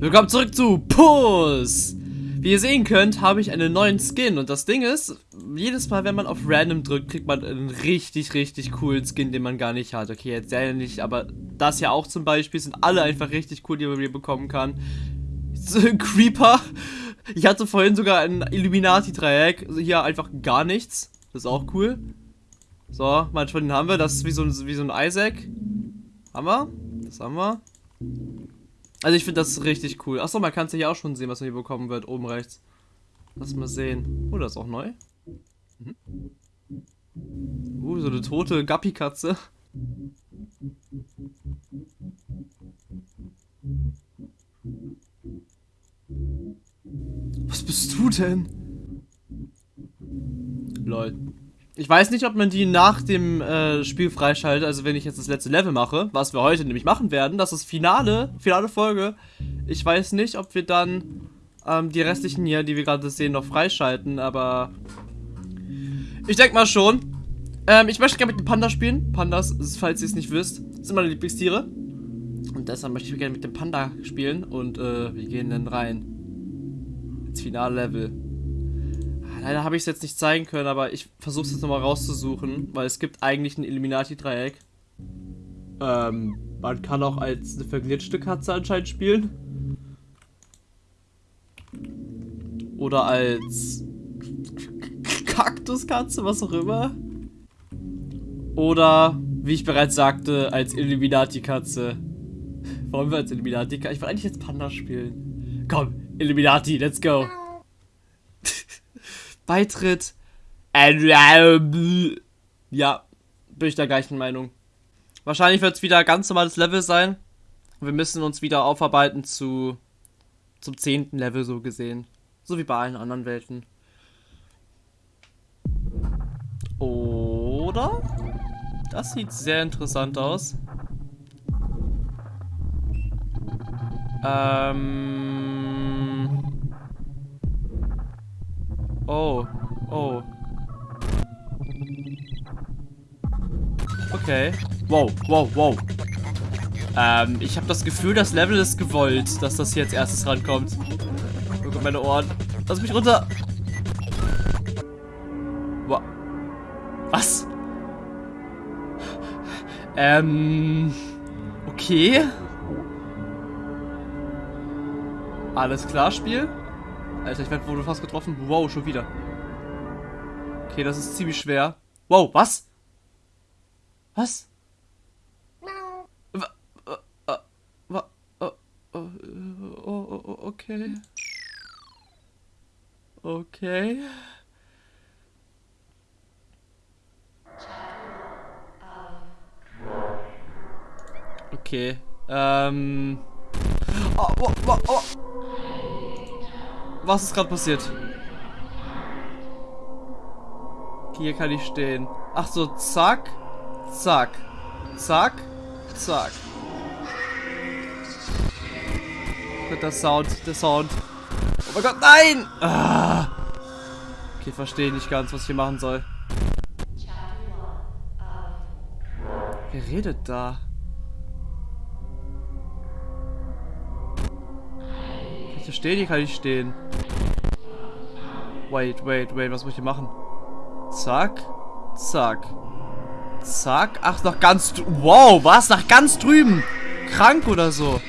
Willkommen zurück zu Puss! Wie ihr sehen könnt, habe ich einen neuen Skin und das Ding ist, jedes Mal, wenn man auf Random drückt, kriegt man einen richtig, richtig coolen Skin, den man gar nicht hat. Okay, jetzt ja nicht, aber das hier auch zum Beispiel sind alle einfach richtig cool, die man hier bekommen kann. Creeper. Ich hatte vorhin sogar ein Illuminati-Dreieck. Also hier einfach gar nichts. Das ist auch cool. So, manchmal den haben wir. Das ist wie so ein, wie so ein Isaac. Haben wir? Das haben wir. Also ich finde das richtig cool. Achso, man kann es hier auch schon sehen, was man hier bekommen wird. Oben rechts. Lass mal sehen. Oh, das ist auch neu. Mhm. Uh, so eine tote Gappi-Katze. Was bist du denn? Lol. Ich weiß nicht, ob man die nach dem äh, Spiel freischaltet, also wenn ich jetzt das letzte Level mache, was wir heute nämlich machen werden, das ist Finale, finale Folge. Ich weiß nicht, ob wir dann ähm, die restlichen hier, die wir gerade sehen, noch freischalten, aber ich denke mal schon. Ähm, ich möchte gerne mit dem Panda spielen. Pandas, falls ihr es nicht wisst, sind meine Lieblingstiere. Und deshalb möchte ich gerne mit dem Panda spielen und äh, wir gehen dann rein. Ins finale Level. Leider habe ich es jetzt nicht zeigen können, aber ich versuche es jetzt nochmal rauszusuchen, weil es gibt eigentlich ein Illuminati-Dreieck. Ähm, man kann auch als eine verglitschte Katze anscheinend spielen. Oder als Kaktuskatze, was auch immer. Oder, wie ich bereits sagte, als Illuminati-Katze. Wollen wir als Illuminati-Katze? Ich wollte eigentlich jetzt Panda spielen. Komm, Illuminati, let's go. Beitritt. Ja, bin ich der gleichen Meinung. Wahrscheinlich wird es wieder ganz normales Level sein. Wir müssen uns wieder aufarbeiten zu zum zehnten Level so gesehen. So wie bei allen anderen Welten. Oder? Das sieht sehr interessant aus. Ähm... Oh. Oh. Okay. Wow, wow, wow. Ähm, ich habe das Gefühl, das Level ist gewollt, dass das hier als erstes rankommt. Gott, meine Ohren. Lass mich runter. Wow. Was? Ähm. Okay. Alles klar, Spiel. Alter, ich werde wohl fast getroffen. Wow, schon wieder. Okay, das ist ziemlich schwer. Wow, was? Was? Okay. Okay. Okay. Ähm. Oh, oh, oh, oh. Was ist gerade passiert? Hier kann ich stehen. Ach so, zack, zack, zack, zack. Der Sound, der Sound. Oh mein Gott, nein! Ah. Okay, verstehe nicht ganz, was ich hier machen soll. Wer redet da? Hier stehen? Hier kann ich stehen. Wait, wait, wait. Was muss ich hier machen? Zack. Zack. Zack. Ach, nach ganz... Wow, was? Nach ganz drüben. Krank oder so.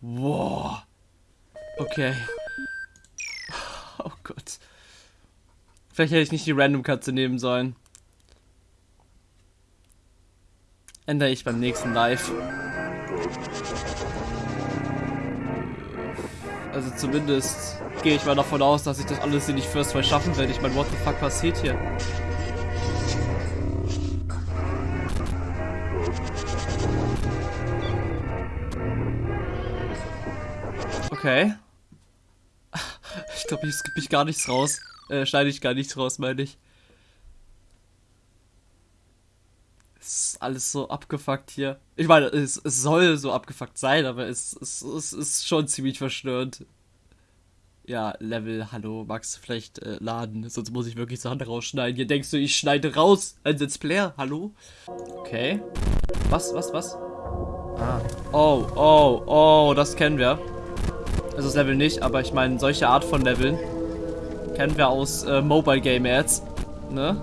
Wow. Okay. Oh Gott. Vielleicht hätte ich nicht die Random-Katze nehmen sollen. Ändere ich beim nächsten Live. Also zumindest gehe ich mal davon aus, dass ich das alles hier nicht first try schaffen werde. Ich meine, what the fuck passiert hier? Okay. Ich glaube, ich skippe ich gar nichts raus. Äh, schneide ich gar nichts raus, meine ich. Es ist alles so abgefuckt hier. Ich meine, es, es soll so abgefuckt sein, aber es, es, es ist schon ziemlich verstörend. Ja, Level, hallo, Max, vielleicht äh, laden, sonst muss ich wirklich Sachen rausschneiden. Hier denkst du, ich schneide raus ein Let's Player, hallo? Okay. Was, was, was? Ah. Oh, oh, oh, das kennen wir. Also das Level nicht, aber ich meine, solche Art von Leveln kennen wir aus äh, Mobile Game Ads. Ne?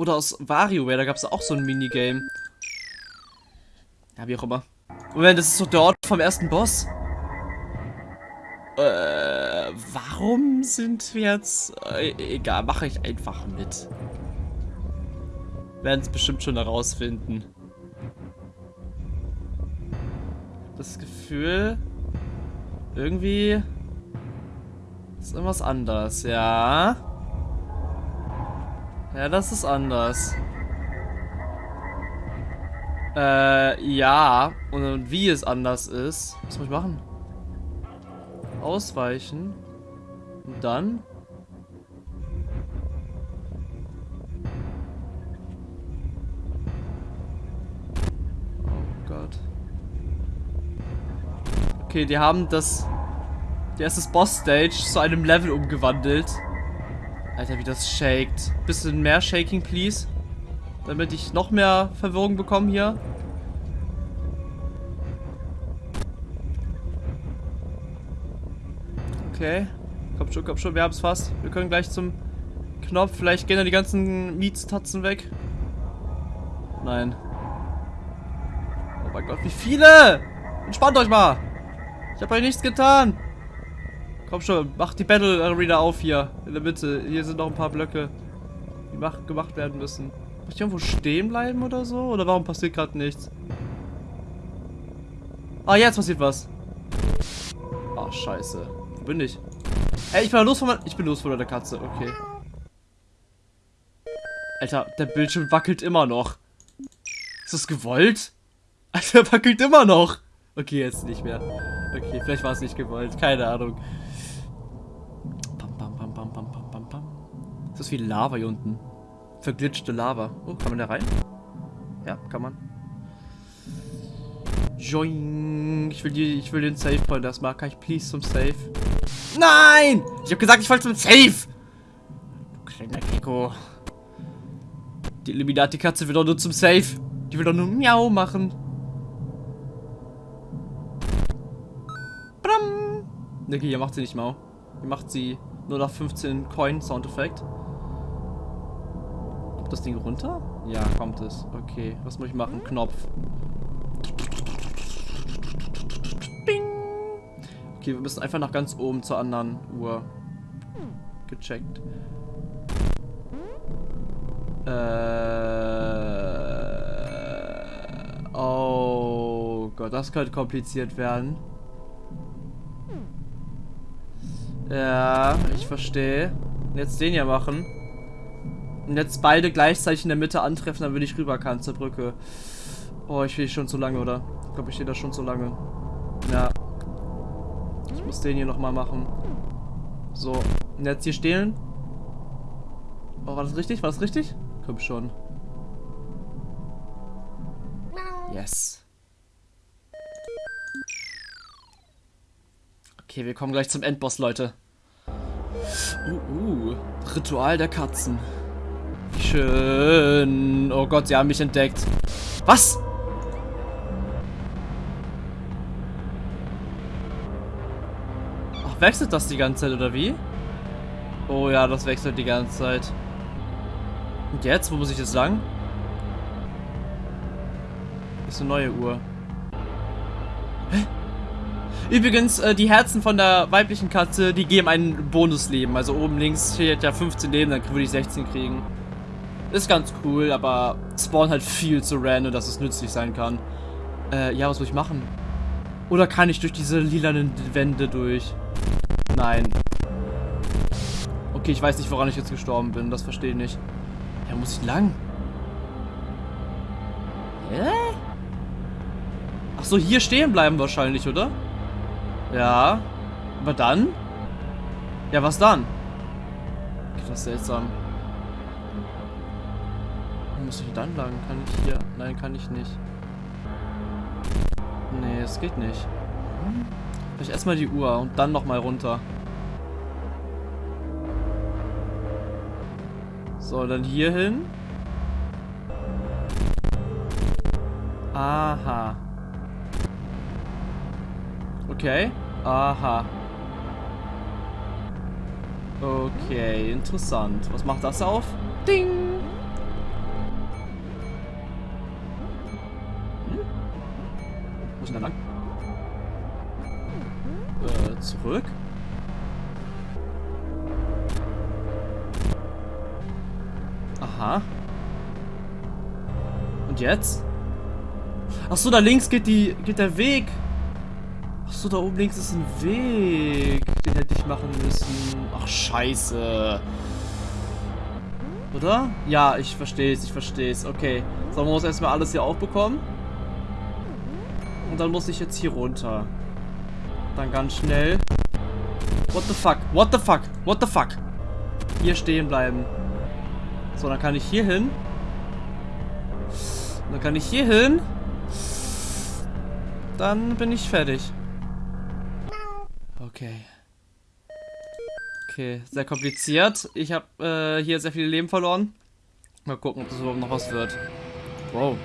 Oder aus WarioWare, da gab es auch so ein Minigame. Ja, wie auch immer. Moment, das ist doch der Ort vom ersten Boss. Äh, warum sind wir jetzt... Äh, egal, mache ich einfach mit. Werden es bestimmt schon herausfinden. Das Gefühl... Irgendwie... Ist irgendwas anders, ja. Ja, das ist anders. Äh, ja. Und wie es anders ist. Was muss ich machen? Ausweichen. Und dann? Oh Gott. Okay, die haben das... Die erste Boss-Stage zu einem Level umgewandelt. Alter, wie das shakt. Bisschen mehr Shaking, please. Damit ich noch mehr Verwirrung bekomme hier. Okay. Komm schon, komm schon, wir haben es fast. Wir können gleich zum Knopf. Vielleicht gehen da die ganzen Mietstatzen weg. Nein. Oh mein Gott, wie viele! Entspannt euch mal! Ich habe euch nichts getan! Komm schon, mach die Battle Arena auf hier. In der Mitte. Hier sind noch ein paar Blöcke, die mach, gemacht werden müssen. Muss ich irgendwo stehen bleiben oder so? Oder warum passiert gerade nichts? Ah, jetzt passiert was. Ah, scheiße. Wo bin ich? Ey, ich bin los von meiner... Ich bin los von der Katze. Okay. Alter, der Bildschirm wackelt immer noch. Ist das gewollt? Alter, wackelt immer noch. Okay, jetzt nicht mehr. Okay, vielleicht war es nicht gewollt. Keine Ahnung. Bam, bam, bam, bam, bam, bam, bam, bam. Ist das wie Lava hier unten? Verglitschte Lava. Oh, kann man da rein? Ja, kann man. Joing. Ich will, die, ich will den Save Point erstmal. Kann ich please zum Save? Nein! Ich habe gesagt, ich wollte zum Safe! Du kleiner Gecko. Die Illuminati-Katze will doch nur zum Safe. Die will doch nur Miau machen. Bram! Okay, hier macht sie nicht Mau. Hier macht sie nur nach 15 Coin Soundeffekt. Kommt das Ding runter? Ja, kommt es. Okay, was muss ich machen? Knopf. Okay, wir müssen einfach nach ganz oben zur anderen Uhr. Gecheckt. Äh. Oh Gott, das könnte kompliziert werden. Ja, ich verstehe. Jetzt den hier machen. Und jetzt beide gleichzeitig in der Mitte antreffen, dann würde ich rüber kann zur Brücke. Oh, ich stehe schon zu lange, oder? Ich glaube, ich stehe da schon zu lange. Ja. Ich muss den hier nochmal machen. So. Und jetzt hier stehlen. Oh, war das richtig? War das richtig? Komm schon. Yes. Okay, wir kommen gleich zum Endboss, Leute. Uh, uh. Ritual der Katzen. Schön. Oh Gott, sie haben mich entdeckt. Was? Wechselt das die ganze Zeit, oder wie? Oh ja, das wechselt die ganze Zeit. Und jetzt? Wo muss ich jetzt lang? Ist eine neue Uhr. Hä? Übrigens, äh, die Herzen von der weiblichen Katze, die geben ein Bonusleben. Also oben links steht ja 15 Leben, dann würde ich 16 kriegen. Ist ganz cool, aber spawn halt viel zu random, dass es nützlich sein kann. Äh, ja, was muss ich machen? Oder kann ich durch diese lilanen Wände durch? Nein. Okay, ich weiß nicht, woran ich jetzt gestorben bin. Das verstehe ich nicht. Ja, muss ich lang? Hä? Ach so, hier stehen bleiben wahrscheinlich, oder? Ja. Aber dann? Ja, was dann? Das ist seltsam. Muss ich dann lang? Kann ich hier? Nein, kann ich nicht. Nee, es geht nicht. Vielleicht erstmal die Uhr und dann nochmal runter. So, dann hier hin. Aha. Okay. Aha. Okay, interessant. Was macht das auf? Ding! Jetzt? Ach so, da links geht die geht der Weg. Ach so, da oben links ist ein Weg. Den hätte ich machen müssen. Ach, scheiße. Oder? Ja, ich verstehe es, ich verstehe es. Okay. So, man muss erstmal alles hier aufbekommen. Und dann muss ich jetzt hier runter. Dann ganz schnell. What the fuck? What the fuck? What the fuck? Hier stehen bleiben. So, dann kann ich hier hin. Dann kann ich hier hin. Dann bin ich fertig. Okay. Okay, sehr kompliziert. Ich habe äh, hier sehr viele Leben verloren. Mal gucken, ob das überhaupt noch was wird. Wow.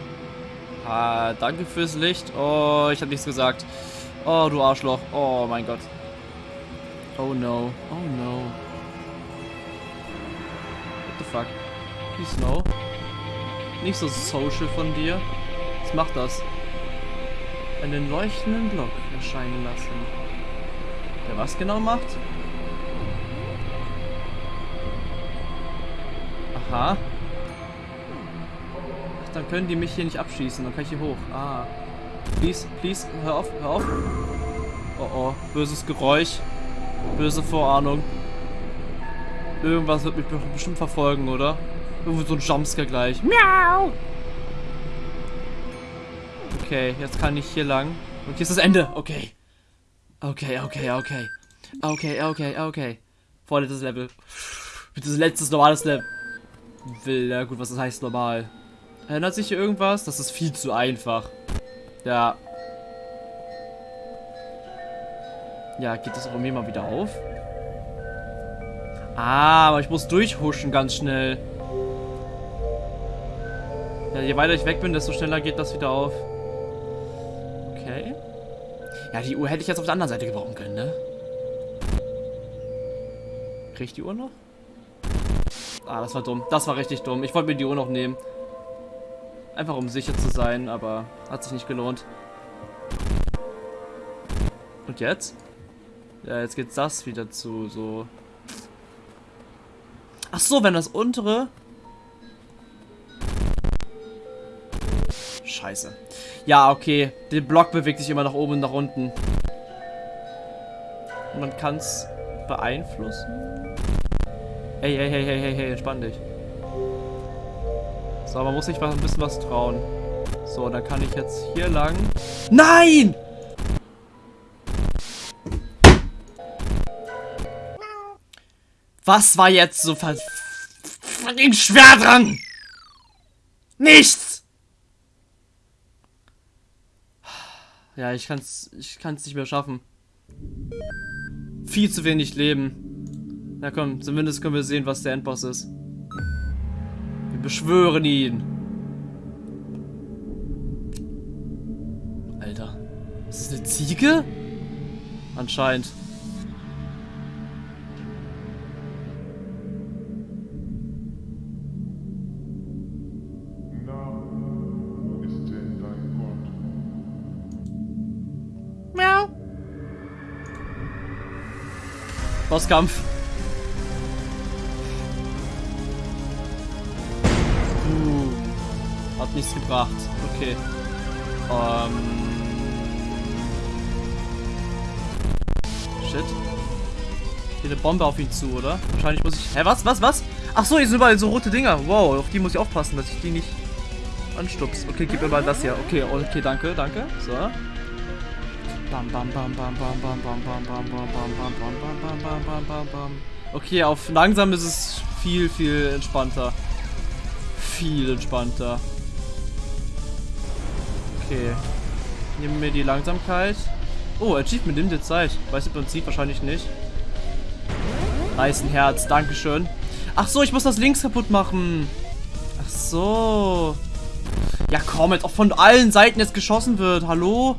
Ah, danke fürs Licht. Oh, ich habe nichts gesagt. Oh, du Arschloch. Oh mein Gott. Oh no. Oh no. What the fuck? Please no. Nicht so social von dir. Was macht das? Einen leuchtenden Block erscheinen lassen. Der was genau macht? Aha. Ach, dann können die mich hier nicht abschießen. Dann kann ich hier hoch. Ah. Please, please, hör auf, hör auf. Oh oh, böses Geräusch. Böse Vorahnung. Irgendwas wird mich bestimmt verfolgen, oder? Irgendwo so ein Jumpscare gleich. Miau! Okay, jetzt kann ich hier lang. Und hier ist das Ende. Okay. Okay, okay, okay. Okay, okay, okay. Vorletztes Level. Bitte das letztes normales Level. Will, ja gut, was das heißt normal. Erinnert sich hier irgendwas? Das ist viel zu einfach. Ja. Ja, geht das auch irgendwie mal wieder auf? Ah, aber ich muss durchhuschen ganz schnell. Ja, je weiter ich weg bin, desto schneller geht das wieder auf. Okay. Ja, die Uhr hätte ich jetzt auf der anderen Seite gebrauchen können, ne? Krieg ich die Uhr noch? Ah, das war dumm. Das war richtig dumm. Ich wollte mir die Uhr noch nehmen. Einfach um sicher zu sein, aber hat sich nicht gelohnt. Und jetzt? Ja, jetzt geht das wieder zu, so. Ach so, wenn das untere... Scheiße. Ja, okay. Der Block bewegt sich immer nach oben und nach unten. Man kann es beeinflussen. Hey, hey, hey, hey, hey, hey, entspann dich. So, man muss sich ein bisschen was trauen. So, dann kann ich jetzt hier lang. Nein! Was war jetzt so ver... schwer dran? Nichts! Ja, ich kann's, ich kann's nicht mehr schaffen. Viel zu wenig Leben. Na komm, zumindest können wir sehen, was der Endboss ist. Wir beschwören ihn. Alter. Ist das eine Ziege? Anscheinend. Bosskampf. Hat nichts gebracht. Okay. Ähm. Shit. Hier eine Bombe auf ihn zu, oder? Wahrscheinlich muss ich... Hä, was? Was? Was? Ach so, hier sind überall so rote Dinger. Wow, auf die muss ich aufpassen, dass ich die nicht anstups. Okay, gib mir mal das hier. Okay, okay, danke, danke. So. Bam, bam, bam, bam, bam, bam, bam, bam, bam, bam, bam, bam, bam, bam, bam, bam, bam, bam. Okay, auf langsam ist es viel, viel entspannter. Viel entspannter. Okay. Nehmen wir die Langsamkeit. Oh, Achievement nimmt jetzt Zeit. Weiß ich Prinzip wahrscheinlich nicht. Nice, ein Herz. Dankeschön. Ach so, ich muss das links kaputt machen. Ach so. Ja komm, jetzt auch von allen Seiten jetzt geschossen wird. Hallo?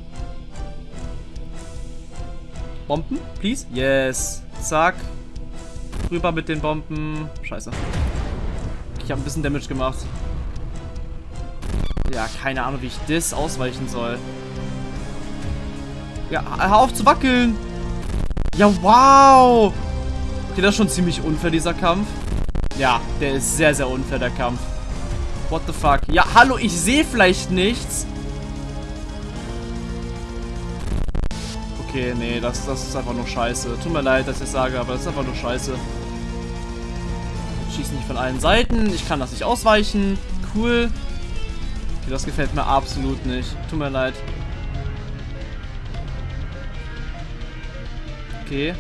Bomben, please. Yes. Zack. Rüber mit den Bomben. Scheiße. Ich habe ein bisschen Damage gemacht. Ja, keine Ahnung, wie ich das ausweichen soll. Ja, hör auf zu wackeln. Ja, wow. Okay, das ist schon ziemlich unfair, dieser Kampf. Ja, der ist sehr, sehr unfair, der Kampf. What the fuck? Ja, hallo, ich sehe vielleicht nichts. Okay, nee, das, das ist einfach nur scheiße. Tut mir leid, dass ich sage, aber das ist einfach nur scheiße. Schießen nicht von allen Seiten. Ich kann das nicht ausweichen. Cool. Okay, das gefällt mir absolut nicht. Tut mir leid. Okay.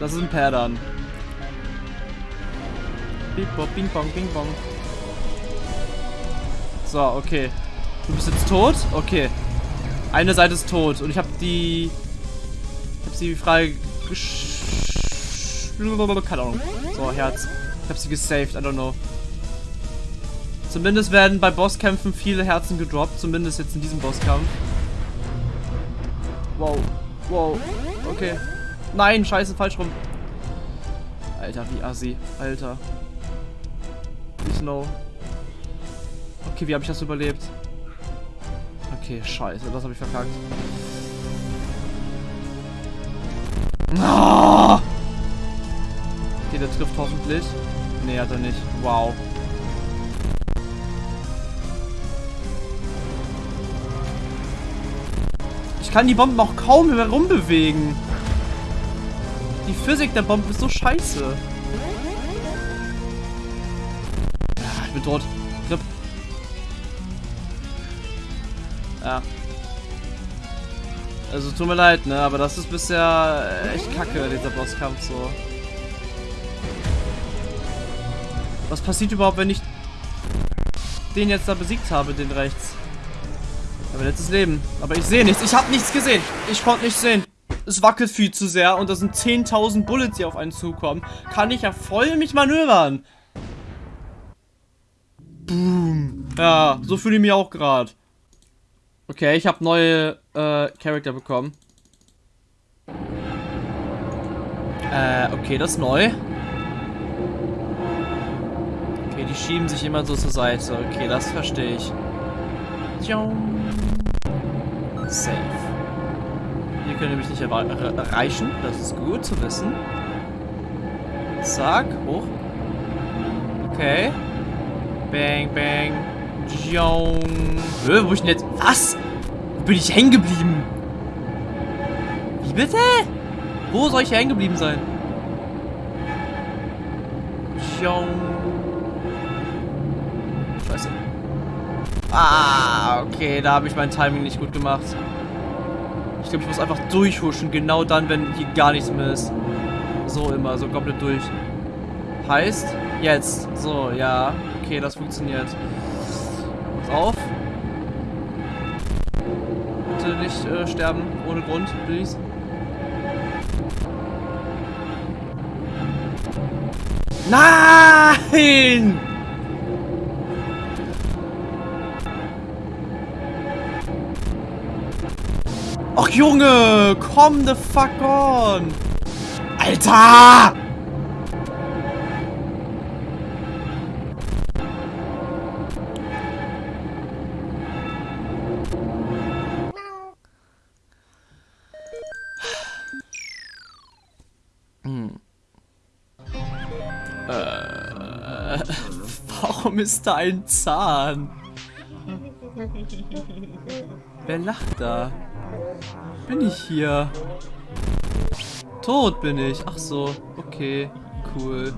Das ist ein Perdern. Bing bong, bing bong, bing bong. So, okay. Du bist jetzt tot? Okay. Eine Seite ist tot und ich habe die... Ich sie frei... Keine Ahnung. So, Herz. Ich habe sie gesaved, I don't know. Zumindest werden bei Bosskämpfen viele Herzen gedroppt. Zumindest jetzt in diesem Bosskampf. Wow. Wow. Okay. Nein, scheiße, falsch rum. Alter, wie assi. Alter. Please no. Okay, wie habe ich das überlebt? Okay, scheiße, das habe ich verkackt. Ah! Okay, der trifft hoffentlich. Nee, hat er nicht. Wow. Ich kann die Bomben auch kaum herumbewegen. Die Physik der Bombe ist so scheiße. Ich bin tot. Ja. Also tut mir leid, ne, aber das ist bisher echt kacke, dieser Bosskampf so. Was passiert überhaupt, wenn ich den jetzt da besiegt habe, den rechts? Aber letztes Leben. Aber ich sehe nichts. Ich habe nichts gesehen. Ich konnte nichts sehen es wackelt viel zu sehr und da sind 10.000 Bullets, die auf einen zukommen, kann ich ja voll mich manövern. Boom. Ja, so fühle ich mich auch gerade. Okay, ich habe neue äh, Charakter bekommen. Äh, okay, das ist neu. Okay, die schieben sich immer so zur Seite. Okay, das verstehe ich. Safe. Hier können wir mich nicht erreichen. Das ist gut zu wissen. Zack, hoch. Okay. Bang, bang. Äh, wo ich denn jetzt? Was? Wo bin ich hängen geblieben? Wie bitte? Wo soll ich hängen geblieben sein? Scheiße. Ah, okay, da habe ich mein Timing nicht gut gemacht. Ich glaube, ich muss einfach durchhuschen. Genau dann, wenn hier gar nichts mehr ist. So immer, so komplett durch. Heißt, jetzt. So, ja. Okay, das funktioniert. Auf. Bitte nicht äh, sterben. Ohne Grund, please. Nein! Ach Junge, komm the fuck on. Alter! Warum da ein Zahn? Wer lacht da? Bin ich hier? Tot bin ich. Ach so. Okay. Cool.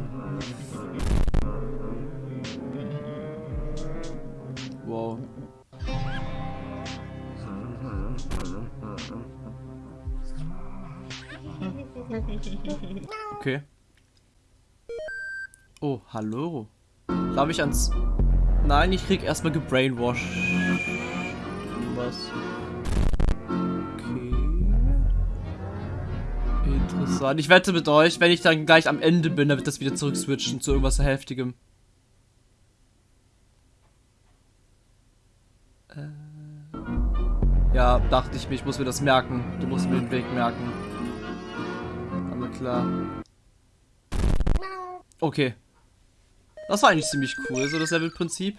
Darf ich ans... Nein, ich krieg erstmal gebrainwashed. Was? Interessant. Ich wette mit euch, wenn ich dann gleich am Ende bin, dann wird das wieder zurückswitchen zu irgendwas Heftigem. Äh. Ja, dachte ich mir, ich muss mir das merken. Du musst mir den Weg merken. Na klar. Okay. Das war eigentlich ziemlich cool, so das Levelprinzip.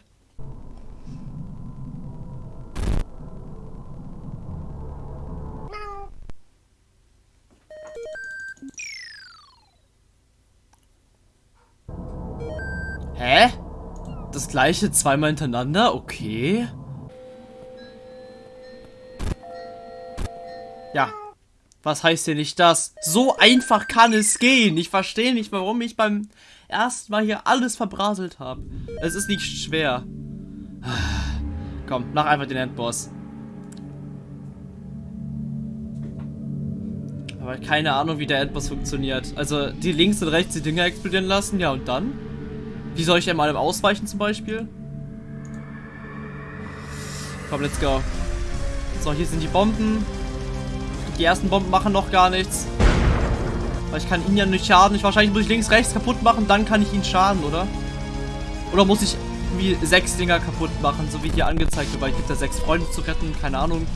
Hä? Das gleiche zweimal hintereinander? Okay. Ja. Was heißt denn nicht das? So einfach kann es gehen. Ich verstehe nicht, warum ich beim ersten Mal hier alles verbraselt habe. Es ist nicht schwer. Komm, mach einfach den Endboss. Aber keine Ahnung, wie der Endboss funktioniert. Also, die links und rechts die Dinger explodieren lassen, ja und dann? Wie soll ich einmal ausweichen zum Beispiel? Komm, let's go. So, hier sind die Bomben. Die ersten Bomben machen noch gar nichts. Weil ich kann ihn ja nicht schaden. Ich wahrscheinlich muss ich links, rechts kaputt machen, dann kann ich ihn schaden, oder? Oder muss ich wie sechs Dinger kaputt machen, so wie hier angezeigt wird, weil ich gibt ja sechs Freunde zu retten, keine Ahnung.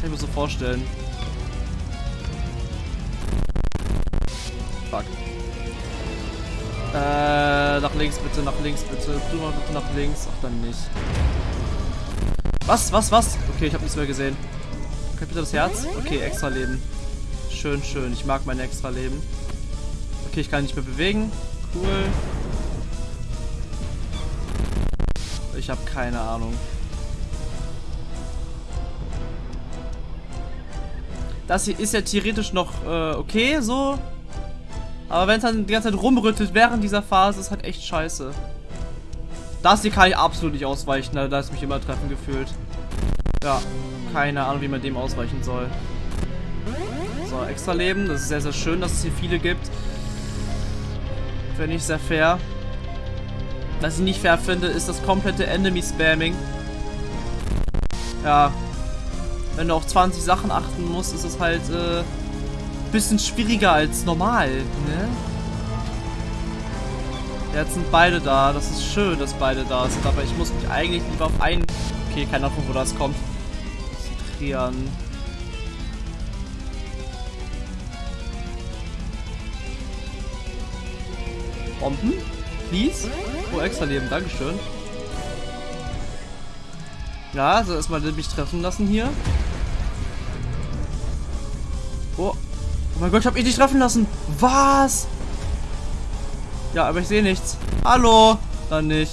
Kann ich mir so vorstellen. Fuck. Äh, nach links bitte, nach links bitte. Du mal bitte nach links. Ach, dann nicht. Was, was, was? Okay, ich habe nichts mehr gesehen. Okay, bitte das Herz? Okay, extra Leben. Schön, schön. Ich mag mein extra Leben. Okay, ich kann nicht mehr bewegen. Cool. Ich habe keine Ahnung. Das hier ist ja theoretisch noch äh, okay, so. Aber wenn es dann die ganze Zeit rumrüttelt während dieser Phase, ist halt echt scheiße. Das hier kann ich absolut nicht ausweichen, da ist mich immer treffen gefühlt. Ja, keine Ahnung, wie man dem ausweichen soll. So, extra Leben. Das ist sehr, sehr schön, dass es hier viele gibt. Finde ich sehr fair. Was ich nicht fair finde, ist das komplette Enemy-Spamming. Ja. Wenn du auf 20 Sachen achten musst, ist es halt, äh, bisschen schwieriger als normal, ne? Jetzt sind beide da. Das ist schön, dass beide da sind. Aber ich muss mich eigentlich lieber auf einen... Okay, keine Ahnung, wo das kommt. Konzentrieren. Bomben? Please? Oh, extra Leben. Dankeschön. Ja, also erstmal mich treffen lassen hier. Oh, Oh mein Gott, ich hab ihn nicht treffen lassen. Was? Ja, aber ich sehe nichts. Hallo? Dann nicht.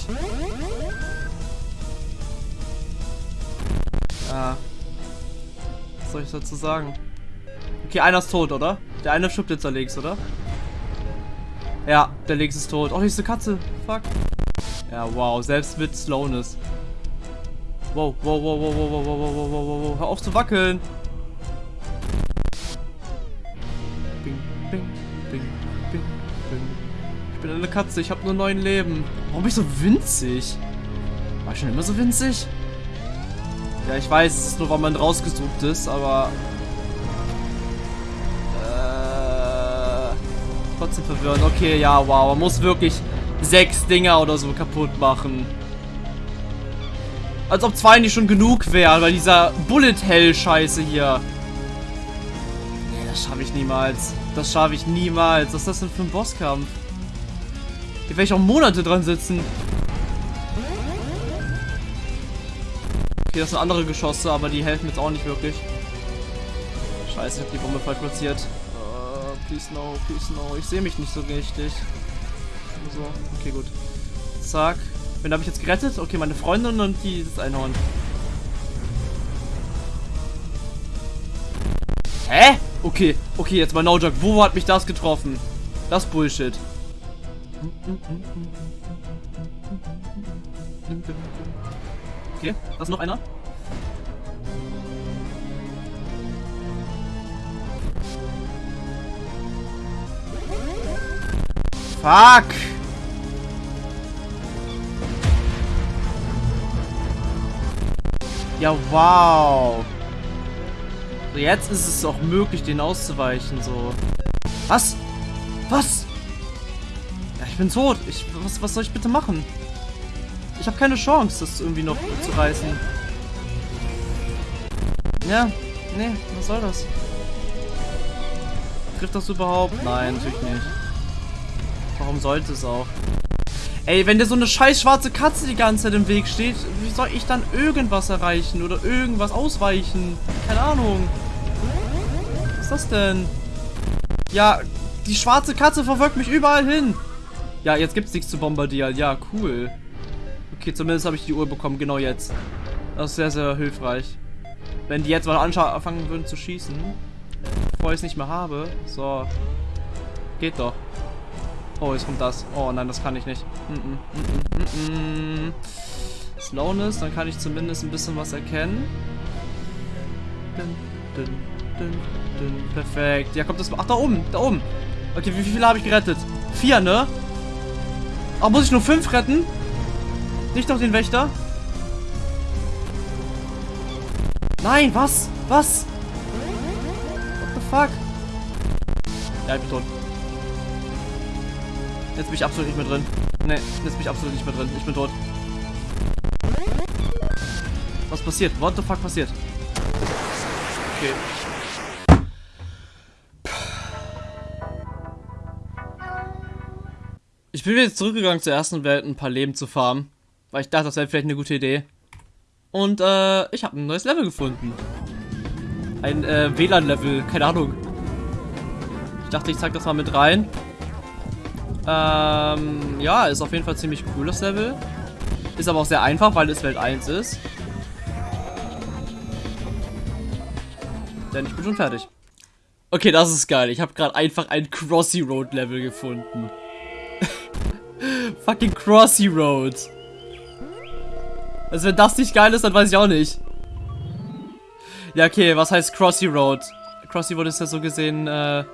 Ja. Was soll ich dazu sagen? Okay, einer ist tot, oder? Der eine stirbt jetzt links, oder? Ja, der links ist tot. Oh, hier ist eine Katze. Fuck. Ja, wow. Selbst mit Slowness. Wow, wow, wow, wow, wow, wow, wow, wow, wow, wow. Hör auf zu wackeln. Bing, bing, bing, bing. Ich bin eine Katze, ich habe nur neun Leben. Warum bin ich so winzig? War ich schon immer so winzig? Ja, ich weiß, es ist nur, weil man rausgesucht ist, aber... trotzdem verwirrend. Okay, ja, wow. Man muss wirklich sechs Dinger oder so kaputt machen. Als ob zwei nicht schon genug wären, weil dieser Bullet Hell Scheiße hier. Nee, das schaffe ich niemals. Das schaffe ich niemals. Was ist das denn für ein Bosskampf? Hier werde ich auch Monate dran sitzen. Okay, das sind andere Geschosse, aber die helfen jetzt auch nicht wirklich. Scheiße, ich habe die Bombe falsch platziert. Please no, please no. Ich sehe mich nicht so richtig. So, okay, gut. Zack. Wen habe ich jetzt gerettet? Okay, meine Freundin und die das Einhorn. Hä? Okay, okay, jetzt mal no joke. Wo hat mich das getroffen? Das Bullshit. Okay, da ist noch einer. Fuck! Ja, wow. So, jetzt ist es auch möglich, den auszuweichen, so. Was? Was? Ja, ich bin tot. Ich, was, was soll ich bitte machen? Ich habe keine Chance, das irgendwie noch zu reißen. Ja, nee, was soll das? Trifft das überhaupt? Nein, natürlich nicht. Warum sollte es auch? Ey, wenn dir so eine scheiß schwarze Katze die ganze Zeit im Weg steht, wie soll ich dann irgendwas erreichen oder irgendwas ausweichen? Keine Ahnung. Was ist das denn? Ja, die schwarze Katze verfolgt mich überall hin. Ja, jetzt gibt's nichts zu bombardieren. Ja, cool. Okay, zumindest habe ich die Uhr bekommen, genau jetzt. Das ist sehr, sehr hilfreich. Wenn die jetzt mal anfangen würden zu schießen, bevor ich es nicht mehr habe. So. Geht doch. Oh, jetzt kommt das. Oh nein, das kann ich nicht. Mm -mm, mm Slowness, dann kann ich zumindest ein bisschen was erkennen. Dun, dun, dun, Perfekt. Ja, kommt das. Ach, da oben. Da oben. Okay, wie viele habe ich gerettet? Vier, ne? Ach, muss ich nur fünf retten? Nicht noch den Wächter? Nein, was? Was? What the fuck? Ja, ich bin tot. Jetzt bin ich absolut nicht mehr drin. Ne, jetzt bin ich absolut nicht mehr drin. Ich bin tot. Was passiert? What the fuck passiert? Okay. Ich bin jetzt zurückgegangen zur ersten Welt, ein paar Leben zu farmen. Weil ich dachte, das wäre vielleicht eine gute Idee. Und äh, ich habe ein neues Level gefunden. Ein äh, WLAN-Level, keine Ahnung. Ich dachte, ich zeig das mal mit rein. Ähm, ja, ist auf jeden Fall ziemlich cooles Level. Ist aber auch sehr einfach, weil es Welt 1 ist. Denn ich bin schon fertig. Okay, das ist geil. Ich habe gerade einfach ein Crossy Road Level gefunden. Fucking Crossy Road. Also wenn das nicht geil ist, dann weiß ich auch nicht. Ja, okay, was heißt Crossy Road? Crossy Road ist ja so gesehen, äh,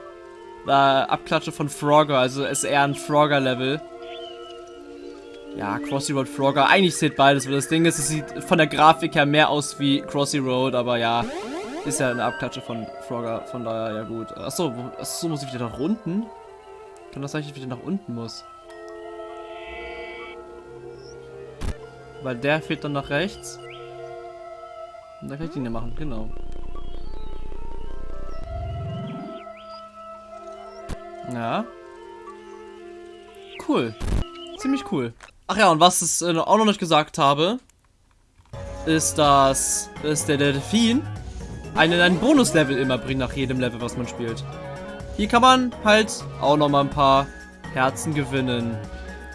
äh, Abklatsche von Frogger, also ist eher ein Frogger-Level. Ja, Crossy Road Frogger. Eigentlich sieht beides, weil das Ding ist, es sieht von der Grafik her mehr aus wie Crossy Road, aber ja, ist ja eine Abklatsche von Frogger, von daher ja gut. Achso, achso, muss ich wieder nach unten? Kann das sein, dass ich wieder nach unten muss? Weil der fehlt dann nach rechts. Und da kann ich den ja machen, genau. Ja. Cool. Ziemlich cool. Ach ja, und was ich äh, auch noch nicht gesagt habe, ist, dass, dass der Delfin einen, einen Bonus-Level immer bringt nach jedem Level, was man spielt. Hier kann man halt auch noch mal ein paar Herzen gewinnen.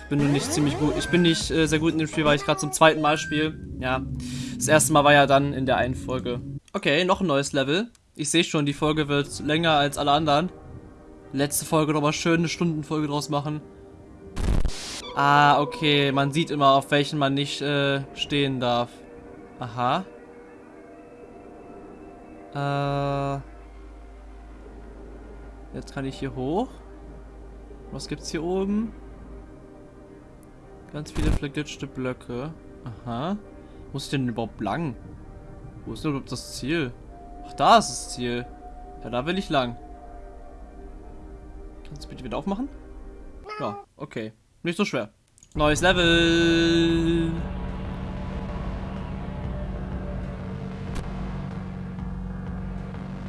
Ich bin nur nicht ziemlich gut. Ich bin nicht äh, sehr gut in dem Spiel, weil ich gerade zum zweiten Mal spiele. Ja, das erste Mal war ja dann in der einen Folge. Okay, noch ein neues Level. Ich sehe schon, die Folge wird länger als alle anderen letzte Folge nochmal schön eine Stundenfolge draus machen. Ah, okay. Man sieht immer, auf welchen man nicht äh, stehen darf. Aha. Äh. Jetzt kann ich hier hoch. Was gibt's hier oben? Ganz viele verglitschte Blöcke. Aha. Wo ist denn überhaupt lang? Wo ist denn überhaupt das Ziel? Ach, da ist das Ziel. Ja, da will ich lang. Du bitte wieder aufmachen? Ja, okay. Nicht so schwer. Neues Level.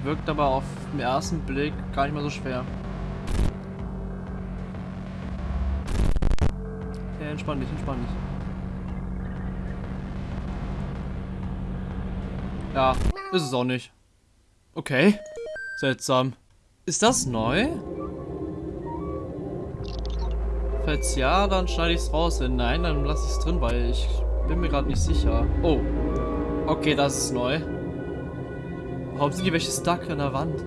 Wirkt aber auf den ersten Blick gar nicht mal so schwer. Ja, entspann dich, entspann dich. Ja, ist es auch nicht. Okay. Seltsam. Ist das neu? Falls ja, dann schneide ich es raus. Wenn nein, dann lasse ich es drin, weil ich bin mir gerade nicht sicher. Oh. Okay, das ist neu. Warum sind die welche stuck an der Wand?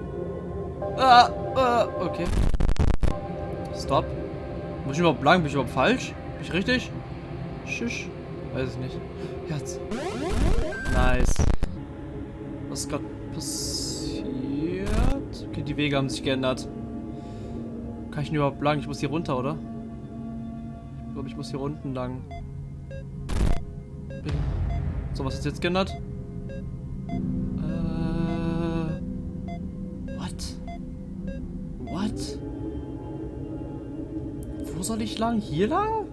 Ah, ah, okay. Stop. Muss ich überhaupt lang? Bin ich überhaupt falsch? Bin ich richtig? Schisch. Weiß ich nicht. Jetzt. Nice. Was ist gerade passiert? Okay, die Wege haben sich geändert. Kann ich nur überhaupt lang? Ich muss hier runter, oder? Glaube, ich muss hier unten lang. So, was ist jetzt geändert? Äh. What? What? Wo soll ich lang? Hier lang?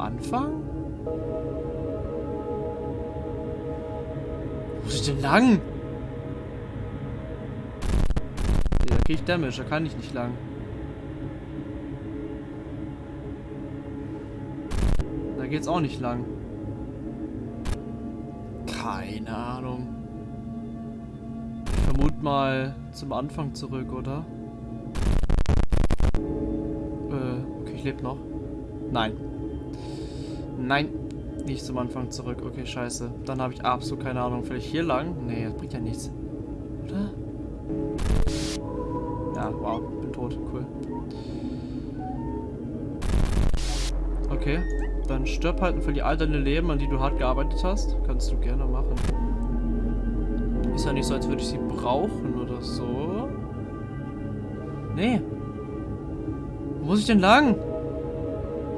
Anfang? Wo muss ich denn lang? Nee, da krieg ich Damage, da kann ich nicht lang. Da geht's auch nicht lang. Keine Ahnung. Ich vermute mal zum Anfang zurück, oder? Äh, okay, ich lebe noch. Nein. Nein. Nicht zum Anfang zurück. Okay, scheiße. Dann habe ich absolut keine Ahnung. Vielleicht hier lang? Nee, das bringt ja nichts. Oder? Ja, wow. Bin tot. Cool. Okay. Dann stirb halt und verlier all deine Leben, an die du hart gearbeitet hast. Kannst du gerne machen. Ist ja nicht so, als würde ich sie brauchen oder so. Nee. Wo muss ich denn lang?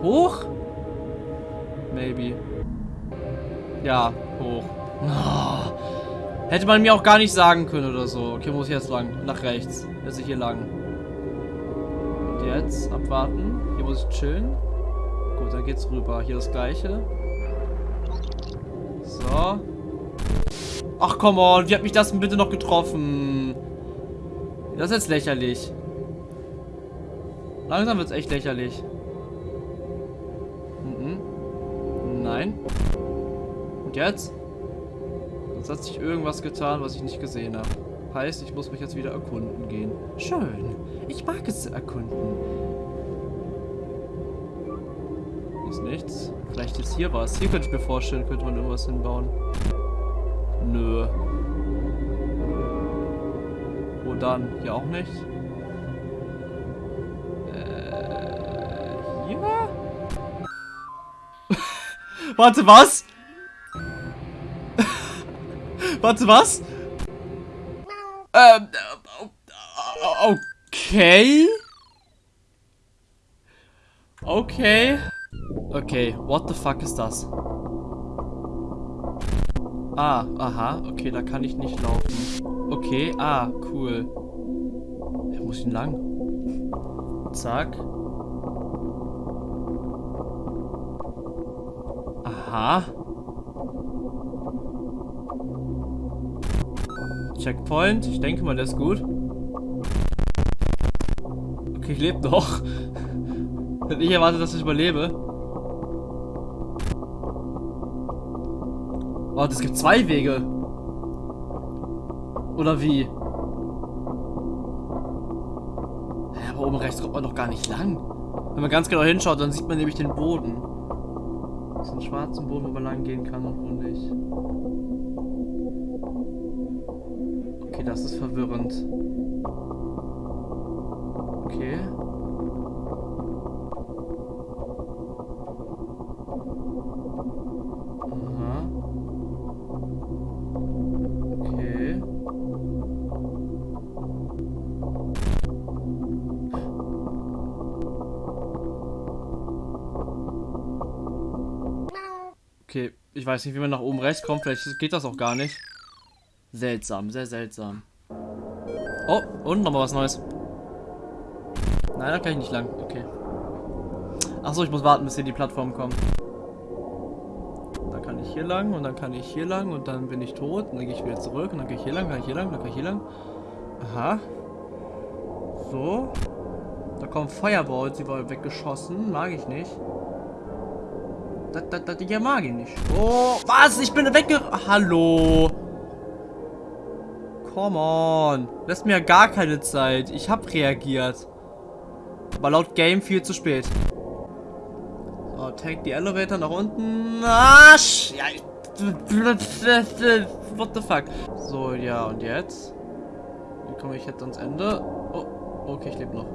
Hoch? Maybe. Ja, hoch. Oh. Hätte man mir auch gar nicht sagen können oder so. Okay, muss ich jetzt lang. Nach rechts. Jetzt ich hier lang. Und jetzt abwarten. Hier muss ich chillen. Gut, dann geht's rüber. Hier das gleiche. So. Ach, come on. Wie hat mich das denn bitte noch getroffen? Das ist jetzt lächerlich. Langsam wird's echt lächerlich. Und jetzt? Sonst hat sich irgendwas getan, was ich nicht gesehen habe. Heißt, ich muss mich jetzt wieder erkunden gehen. Schön. Ich mag es zu erkunden. ist nichts. Vielleicht ist hier was. Hier könnte ich mir vorstellen, könnte man irgendwas hinbauen. Nö. Wo dann? Hier auch nicht? Äh, hier? Warte, was? Warte, was? Ähm, okay. Okay. Okay, what the fuck ist das? Ah, aha, okay, da kann ich nicht laufen. Okay, ah, cool. Ja, muss ich denn lang? Zack. Aha. Checkpoint. Ich denke mal, der ist gut. Okay, ich lebe noch. Ich erwartet, dass ich überlebe. Oh, es gibt zwei Wege. Oder wie? Aber oben rechts kommt man doch gar nicht lang. Wenn man ganz genau hinschaut, dann sieht man nämlich den Boden. Das ist ein schwarzen Boden, wo man lang gehen kann und wo nicht. Das ist verwirrend. Okay. Okay, ich weiß nicht, wie man nach oben rechts kommt. Vielleicht geht das auch gar nicht. Seltsam, sehr seltsam. Oh, und nochmal was Neues. Nein, da kann ich nicht lang. Okay. Achso, ich muss warten, bis hier die Plattform kommt. Dann kann ich hier lang und dann kann ich hier lang und dann bin ich tot. Und dann gehe ich wieder zurück und dann gehe ich hier lang, kann ich hier lang, dann kann ich hier lang. Aha. So. Da kommen Fireballs, die war weggeschossen. Mag ich nicht. Das, das, das, ja mag ich nicht. Oh, was? Ich bin wegge... Hallo. Come on. Lässt mir gar keine Zeit. Ich habe reagiert. Aber laut Game viel zu spät. So, take die Elevator nach unten. Arsch! Ja, What the fuck? So, ja, und jetzt? Wie komme ich jetzt ans Ende? Oh, okay, ich lebe noch.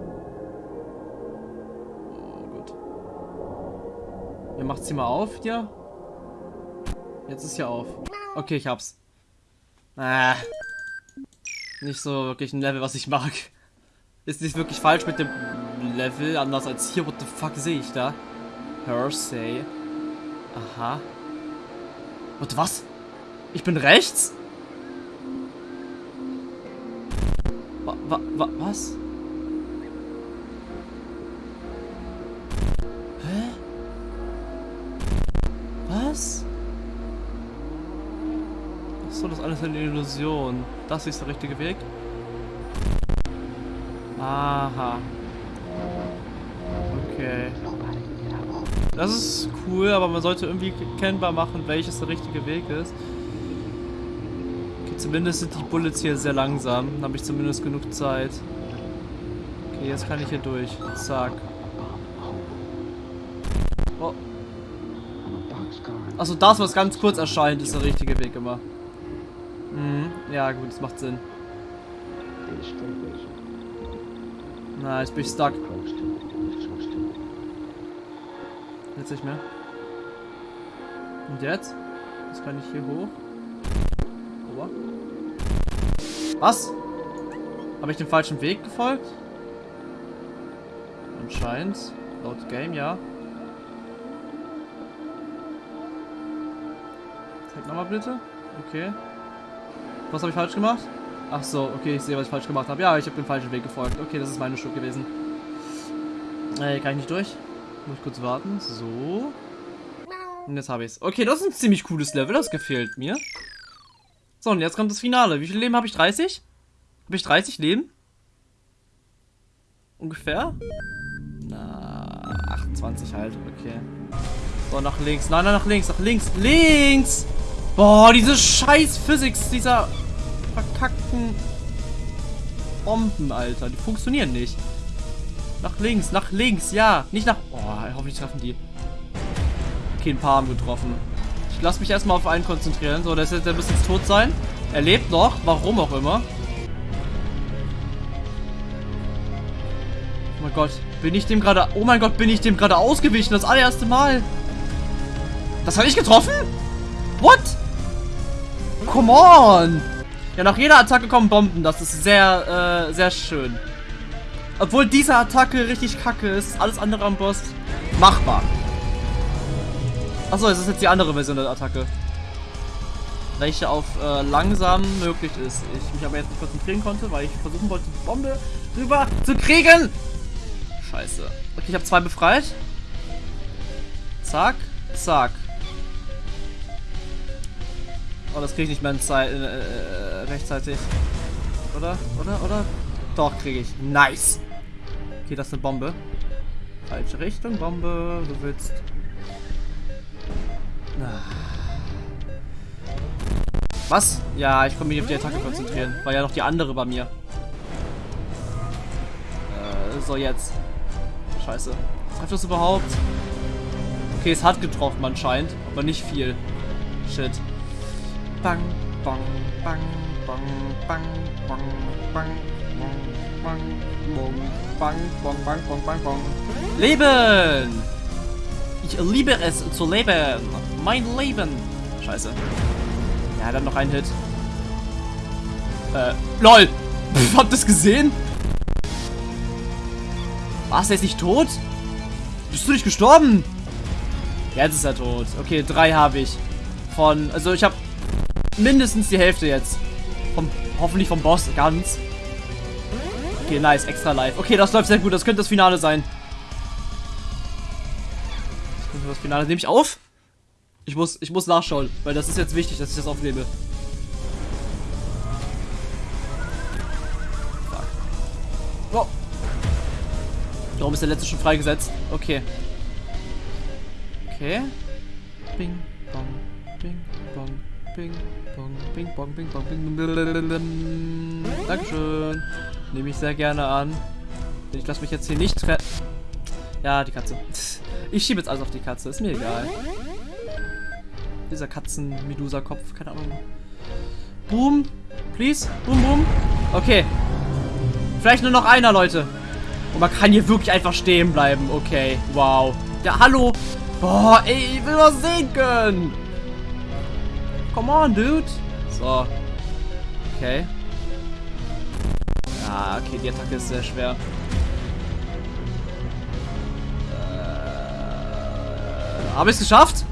Ihr macht sie mal auf hier. Jetzt ist ja auf. Okay, ich hab's. Ah nicht so wirklich ein Level, was ich mag. Ist nicht wirklich falsch mit dem Level, anders als hier. What the fuck sehe ich da? Hersey. Aha. Und was? Ich bin rechts? Wa wa wa was? Hä? Was? Achso, das alles eine Illusion. Das ist der richtige Weg? Aha. Okay. Das ist cool, aber man sollte irgendwie kennbar machen, welches der richtige Weg ist. Okay, zumindest sind die Bullets hier sehr langsam. Dann habe ich zumindest genug Zeit. Okay, jetzt kann ich hier durch. Zack. Oh. Achso, das, was ganz kurz erscheint, ist der richtige Weg immer. Mhm. Ja, gut, das macht Sinn. Na, jetzt bin ich stuck. Jetzt nicht mehr. Und jetzt? Jetzt kann ich hier hoch. Ober. Was? Habe ich den falschen Weg gefolgt? Anscheinend. Laut Game, ja. Zeig nochmal bitte. Okay. Was habe ich falsch gemacht? Ach so, okay, ich sehe, was ich falsch gemacht habe. Ja, ich habe den falschen Weg gefolgt. Okay, das ist meine Schuld gewesen. Äh, kann ich nicht durch? Muss ich kurz warten. So. Und jetzt habe ich es. Okay, das ist ein ziemlich cooles Level. Das gefällt mir. So, und jetzt kommt das Finale. Wie viel Leben habe ich? 30? Habe ich 30 Leben? Ungefähr? Na, 28 halt. Okay. So, nach links. Nein, nein, nach links. Nach links. Links! Boah, diese scheiß Physics dieser verkackten Bomben, Alter. Die funktionieren nicht. Nach links, nach links, ja. Nicht nach... Oh, hoffentlich treffen die. Okay, ein paar haben getroffen. Ich lasse mich erstmal auf einen konzentrieren. So, der ist jetzt, der muss jetzt tot sein. Er lebt noch, warum auch immer. Oh mein Gott, bin ich dem gerade... Oh mein Gott, bin ich dem gerade ausgewichen. Das allererste Mal. Das habe ich getroffen? What? Come on! Ja, nach jeder Attacke kommen Bomben. Das ist sehr, äh, sehr schön. Obwohl diese Attacke richtig kacke ist, alles andere am Boss machbar. Achso, es ist jetzt die andere Version der Attacke. Welche auf äh, langsam möglich ist. Ich mich aber jetzt nicht konzentrieren konnte, weil ich versuchen wollte, die Bombe rüber zu kriegen. Scheiße. Okay, ich habe zwei befreit. Zack, zack. Oh, das kriege ich nicht mehr in Zeit, äh, äh, rechtzeitig. Oder? Oder? Oder? Doch, kriege ich. Nice. Okay, das ist eine Bombe. Falsche Richtung, Bombe. Du willst... Was? Ja, ich konnte mich auf die Attacke konzentrieren. War ja noch die andere bei mir. Äh, so jetzt. Scheiße. Trefft das überhaupt? Okay, es hat getroffen anscheinend, aber nicht viel. Shit. Bang, bang, bang, bang, bang, bang, bang, bang, bang, bang, bang, bang, bang, bang. Leben! Ich liebe es zu leben. Mein Leben. Scheiße. Ja, dann noch ein Hit. Äh, lol. Pff, habt ihr das gesehen? Was, er ist nicht tot? Bist du nicht gestorben? Jetzt ist er tot. Okay, drei habe ich. Von, also ich habe mindestens die Hälfte jetzt. Vom, hoffentlich vom Boss ganz. Okay, nice, extra live. Okay, das läuft sehr gut. Das könnte das Finale sein. Das könnte das Finale. Nehme ich auf? Ich muss, ich muss nachschauen, weil das ist jetzt wichtig, dass ich das aufnehme. Fuck. Oh. Warum ist der letzte schon freigesetzt? Okay. Okay. Bing, bong, bing, bong, bing, bong, bing, bong, bing, bong, bing. Dankeschön. Nehme ich sehr gerne an. Ich lasse mich jetzt hier nicht tre... Ja, die Katze. Ich schiebe jetzt alles auf die Katze. Ist mir egal. Dieser Katzen-Medusa-Kopf. Keine Ahnung. Boom. Please. Boom, boom. Okay. Vielleicht nur noch einer, Leute. Und man kann hier wirklich einfach stehen bleiben. Okay. Wow. Ja, hallo. Boah, ey, ich will was sehen können. Come on, dude. So. Okay. Ja, okay, die Attacke ist sehr schwer. Äh, Habe ich es geschafft?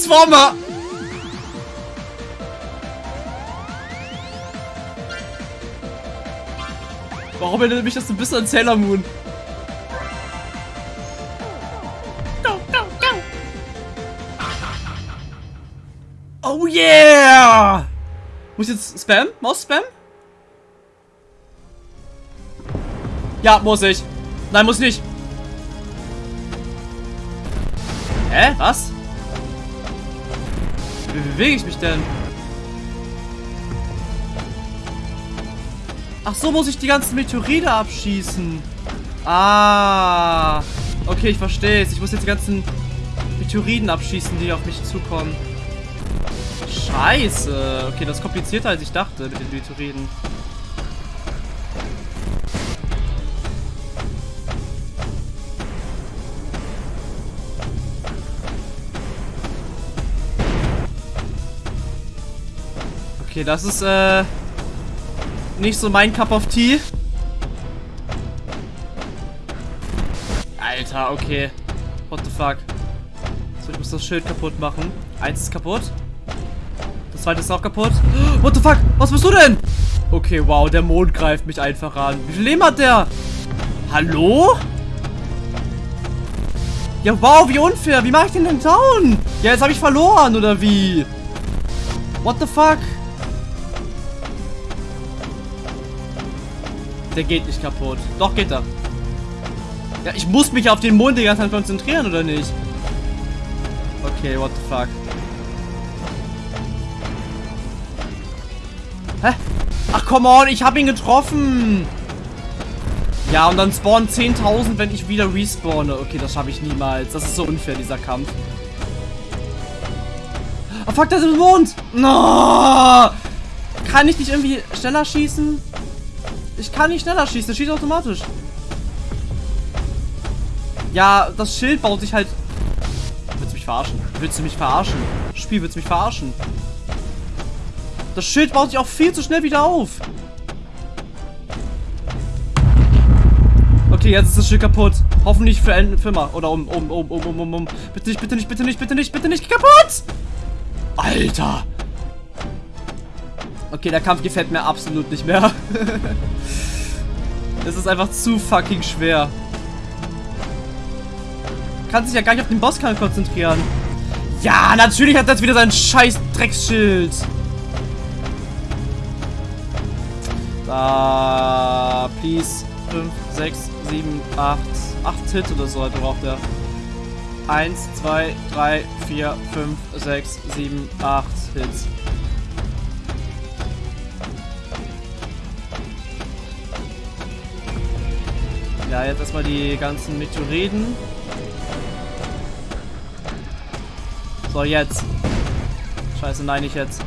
Transformer! Warum erinnert mich das ein bisschen an Sailor Moon? Go, go, go! Oh yeah! Muss ich jetzt Spam? Maus Spam? Ja, muss ich. Nein, muss nicht. Hä? Was? Wie bewege ich mich denn? Ach so, muss ich die ganzen Meteorite abschießen. Ah. Okay, ich verstehe es. Ich muss jetzt die ganzen Meteoriten abschießen, die auf mich zukommen. Scheiße. Okay, das ist komplizierter, als ich dachte mit den Meteoriten. Okay, das ist, äh, nicht so mein Cup of Tea. Alter, okay. What the fuck? So, ich muss das Schild kaputt machen. Eins ist kaputt. Das zweite ist auch kaputt. What the fuck? Was bist du denn? Okay, wow, der Mond greift mich einfach an. Wie viel Leben hat der? Hallo? Ja, wow, wie unfair. Wie mache ich den denn down? Ja, jetzt habe ich verloren, oder wie? What the fuck? Der geht nicht kaputt. Doch, geht er. Ja, ich muss mich auf den Mond die ganze Zeit konzentrieren, oder nicht? Okay, what the fuck. Hä? Ach, come on, ich habe ihn getroffen. Ja, und dann spawnen 10.000, wenn ich wieder respawne. Okay, das schaffe ich niemals. Das ist so unfair, dieser Kampf. Oh, fuck, das ist ein Mond. No! Kann ich nicht irgendwie schneller schießen? Ich kann nicht schneller schießen. Das schießt automatisch. Ja, das Schild baut sich halt... Willst du mich verarschen? Willst du mich verarschen? Spiel, willst du mich verarschen? Das Schild baut sich auch viel zu schnell wieder auf. Okay, jetzt ist das Schild kaputt. Hoffentlich für, für immer. Oder um, um, um, um, um, um, um. Bitte nicht, bitte nicht, bitte nicht, bitte nicht, bitte nicht. Kaputt! Alter. Okay, der Kampf gefällt mir absolut nicht mehr. Es ist einfach zu fucking schwer. Kann sich ja gar nicht auf den Bosskampf konzentrieren. Ja, natürlich hat das wieder sein scheiß Drecksschild. Da, please. 5, 6, 7, 8. 8 Hits oder so braucht er. 1, 2, 3, 4, 5, 6, 7, 8 Hits. Ja, jetzt erstmal die ganzen Meteoriten. So, jetzt. Scheiße, nein, nicht jetzt.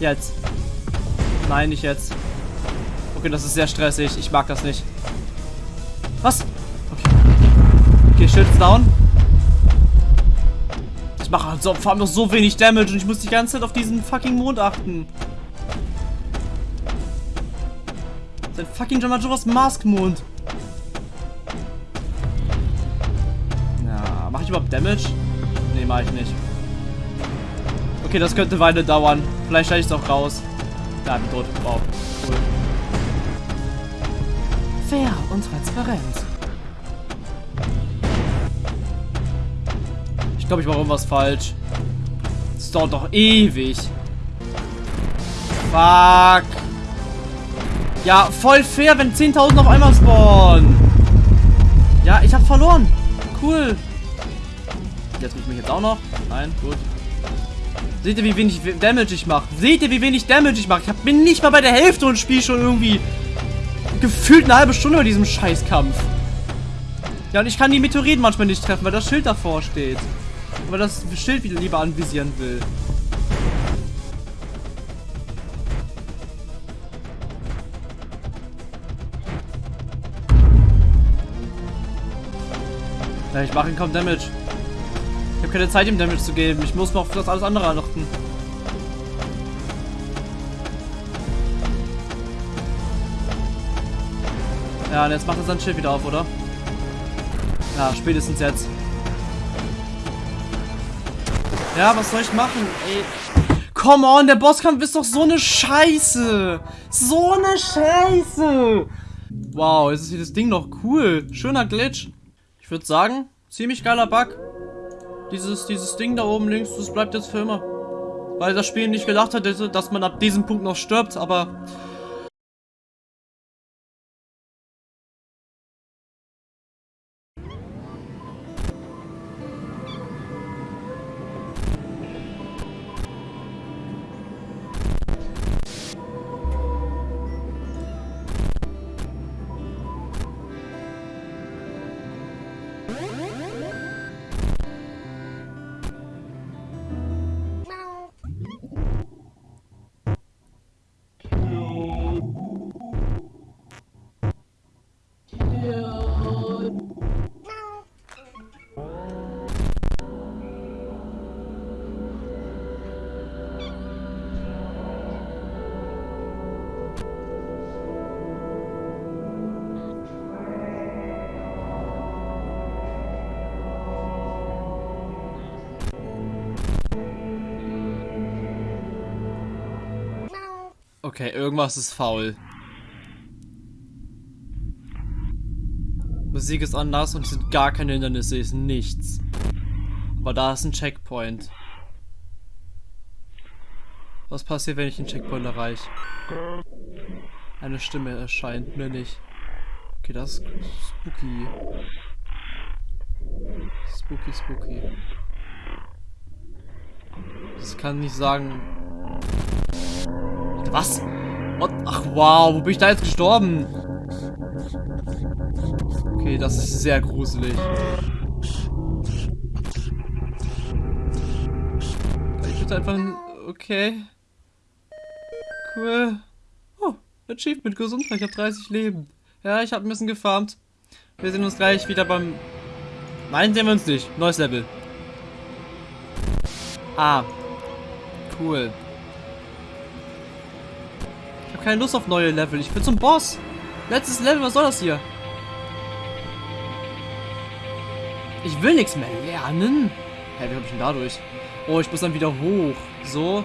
Jetzt. Nein, nicht jetzt. Okay, das ist sehr stressig. Ich mag das nicht. Was? Okay. Okay, ist down. Ich mache so, vor allem noch so wenig Damage und ich muss die ganze Zeit auf diesen fucking Mond achten. Sein fucking Jamajoras Maskmond. Ja, mach ich überhaupt Damage? Nee, mach ich nicht. Okay, das könnte Weile dauern. Vielleicht steige ich es auch raus. Da, bin tot. Wow. Cool. Fair und transparent. Ich glaube, ich mache irgendwas falsch. Das dauert doch ewig. Fuck. Ja, voll fair, wenn 10.000 auf einmal spawnen. Ja, ich habe verloren. Cool. Jetzt muss ich mich jetzt auch noch. Nein, gut. Seht ihr, wie wenig Damage ich mache? Seht ihr, wie wenig Damage ich mache? Ich bin nicht mal bei der Hälfte und spiele schon irgendwie gefühlt eine halbe Stunde bei diesem Scheißkampf. Ja, und ich kann die Meteoriten manchmal nicht treffen, weil das Schild davor steht. Weil das Schild wieder lieber anvisieren will. Ja, ich mache ihn kaum Damage. Ich habe keine Zeit, ihm Damage zu geben. Ich muss noch auf das alles andere achten. Ja, und jetzt macht er sein Schild wieder auf, oder? Ja, spätestens jetzt. Ja, was soll ich machen? Ey. Come on, der Bosskampf ist doch so eine Scheiße. So eine Scheiße. Wow, jetzt ist dieses Ding noch cool. Schöner Glitch. Ich würde sagen, ziemlich geiler Bug. Dieses, dieses Ding da oben links, das bleibt jetzt für immer. Weil das Spiel nicht gedacht hat, dass man ab diesem Punkt noch stirbt, aber Okay, irgendwas ist faul. Musik ist anders und es sind gar keine Hindernisse, es ist nichts. Aber da ist ein Checkpoint. Was passiert, wenn ich den Checkpoint erreiche? Eine Stimme erscheint mir nicht. Okay, das ist spooky. Spooky, spooky. Das kann nicht sagen, was? Ach, wow. Wo bin ich da jetzt gestorben? Okay, das ist sehr gruselig. Ich bitte einfach... Okay. Cool. Oh, Achievement Gesundheit. Ich habe 30 Leben. Ja, ich habe ein bisschen gefarmt. Wir sehen uns gleich wieder beim... Nein, sehen wir uns nicht. Neues Level. Ah. Cool habe keine Lust auf neue Level. Ich will zum Boss. Letztes Level, was soll das hier? Ich will nichts mehr lernen. Hä, wie habe ich denn dadurch? Oh, ich muss dann wieder hoch. So.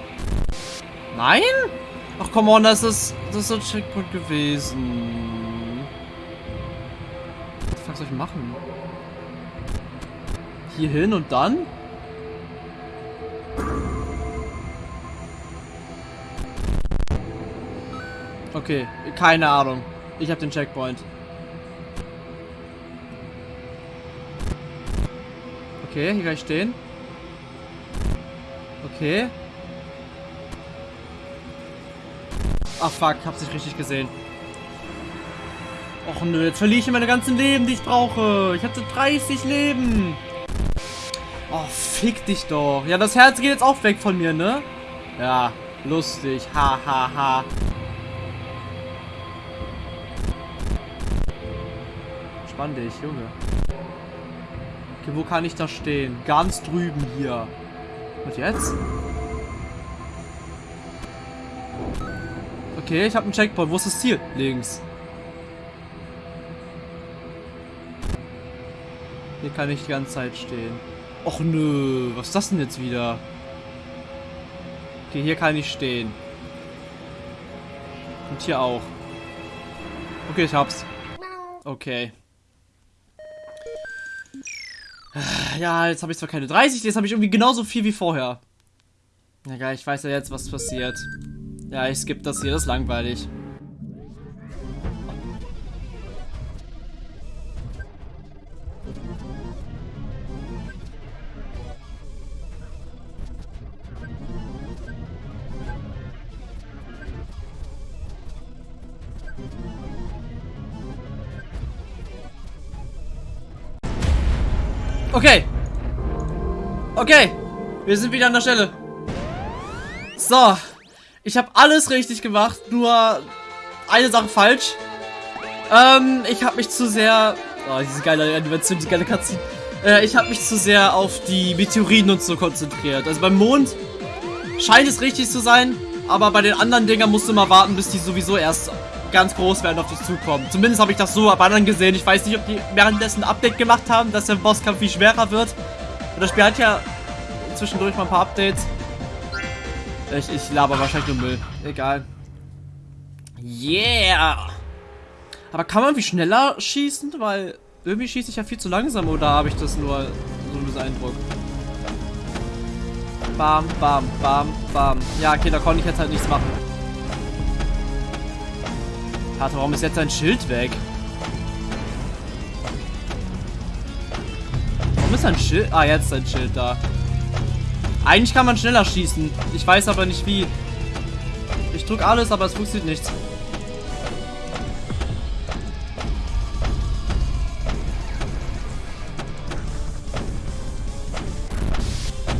Nein? Ach, come on, das ist, das ist ein Checkpoint gewesen. Was soll ich machen? Hier hin und dann? Okay, keine Ahnung. Ich habe den Checkpoint. Okay, hier kann ich stehen. Okay. Ach fuck, hab's nicht richtig gesehen. Och nö, jetzt verliere ich meine ganzen Leben, die ich brauche. Ich hatte 30 Leben. Oh, fick dich doch. Ja, das Herz geht jetzt auch weg von mir, ne? Ja, lustig. Ha, ha, ha. Entspann dich, Junge. Okay, wo kann ich da stehen? Ganz drüben hier. Und jetzt? Okay, ich habe einen Checkpoint. Wo ist das Ziel? Links. Hier kann ich die ganze Zeit stehen. Och nö, was ist das denn jetzt wieder? Okay, hier kann ich stehen. Und hier auch. Okay, ich hab's. Okay. Ja, jetzt habe ich zwar keine 30, jetzt habe ich irgendwie genauso viel wie vorher. Egal, ich weiß ja jetzt, was passiert. Ja, ich skippe das hier, das ist langweilig. Okay. Wir sind wieder an der Stelle. So. Ich habe alles richtig gemacht, nur eine Sache falsch. Ähm, ich habe mich zu sehr... Oh, diese geile Animation, diese geile Cutscene. Äh, ich habe mich zu sehr auf die Meteoriten und so konzentriert. Also beim Mond scheint es richtig zu sein, aber bei den anderen Dingern musst du mal warten, bis die sowieso erst ganz groß werden auf dich zukommen. Zumindest habe ich das so bei anderen gesehen. Ich weiß nicht, ob die währenddessen ein Update gemacht haben, dass der Bosskampf viel schwerer wird. Und das Spiel hat ja zwischendurch mal ein paar Updates. Ich, ich laber wahrscheinlich nur Müll. Egal. Yeah! Aber kann man wie schneller schießen? Weil irgendwie schieße ich ja viel zu langsam oder habe ich das nur so einen Eindruck? Bam, bam, bam, bam. Ja, okay, da konnte ich jetzt halt nichts machen. Warte, warum ist jetzt ein Schild weg? Warum ist ein Schild? Ah, jetzt ist ein Schild da. Eigentlich kann man schneller schießen. Ich weiß aber nicht wie. Ich drücke alles, aber es funktioniert nichts.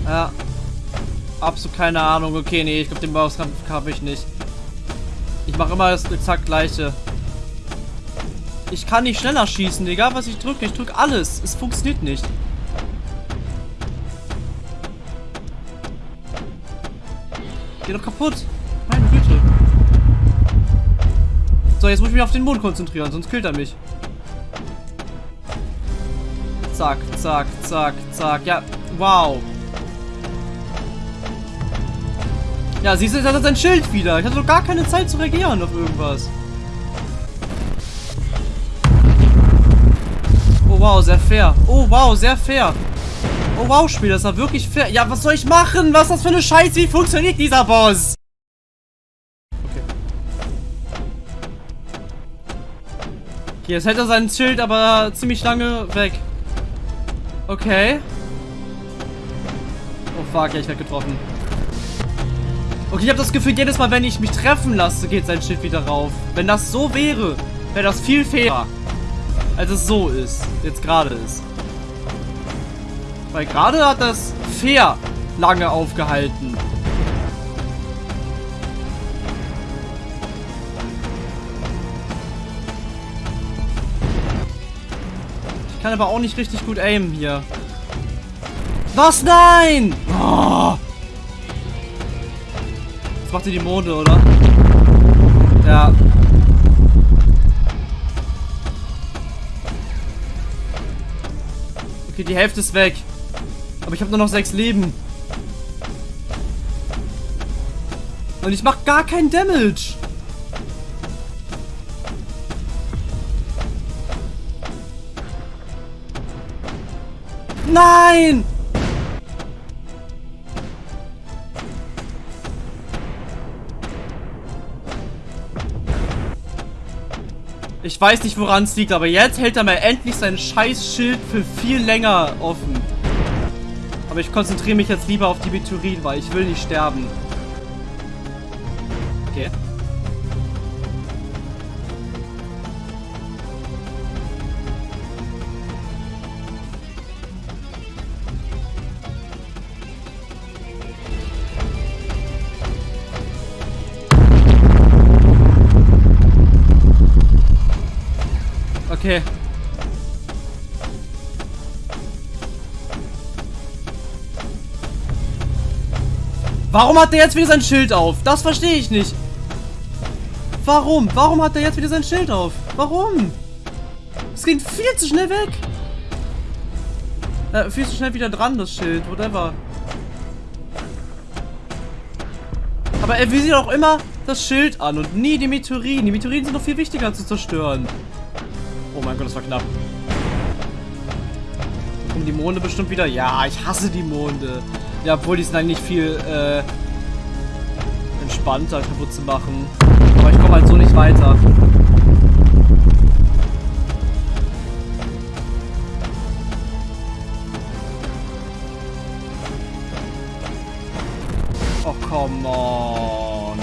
Ja. Absolut keine Ahnung. Okay, nee, ich glaube, den Bauskampf habe ich nicht. Ich mache immer das exakt gleiche. Ich kann nicht schneller schießen, egal was ich drücke. Ich drücke alles. Es funktioniert nicht. Geh doch kaputt. Meine Güte. So, jetzt muss ich mich auf den Mond konzentrieren, sonst killt er mich. Zack, zack, zack, zack. Ja, wow. Ja, siehst du, jetzt hat er sein Schild wieder. Ich hatte doch gar keine Zeit zu reagieren auf irgendwas. Oh wow, sehr fair. Oh wow, sehr fair. Oh wow, Spiel, das war wirklich fair. Ja, was soll ich machen? Was ist das für eine Scheiße? Wie funktioniert dieser Boss? Okay. Okay, jetzt hält er sein Schild aber ziemlich lange weg. Okay. Oh fuck, ja, ich werde getroffen. Okay, ich habe das Gefühl, jedes Mal, wenn ich mich treffen lasse, geht sein Schild wieder rauf. Wenn das so wäre, wäre das viel fairer. Als es so ist. Jetzt gerade ist. Weil gerade hat das fair lange aufgehalten. Ich kann aber auch nicht richtig gut aimen hier. Was? Nein! Oh macht ihr die Monde, oder? Ja. Okay, die Hälfte ist weg. Aber ich habe nur noch sechs Leben. Und ich mache gar keinen Damage. Nein! Ich weiß nicht, woran es liegt, aber jetzt hält er mal endlich sein scheiß Schild für viel länger offen. Aber ich konzentriere mich jetzt lieber auf die Meteoriten, weil ich will nicht sterben. Okay. Okay. Warum hat der jetzt wieder sein Schild auf? Das verstehe ich nicht. Warum? Warum hat der jetzt wieder sein Schild auf? Warum? Es ging viel zu schnell weg. Äh, viel zu schnell wieder dran, das Schild. Whatever. Aber er visiert auch immer das Schild an und nie die Meteoriten. Die Meteoriten sind noch viel wichtiger zu zerstören. Oh mein Gott, das war knapp. Kommen die Monde bestimmt wieder? Ja, ich hasse die Monde. Ja, obwohl die sind eigentlich viel äh, entspannter kaputt zu machen. Aber ich komme halt so nicht weiter. Oh, come on.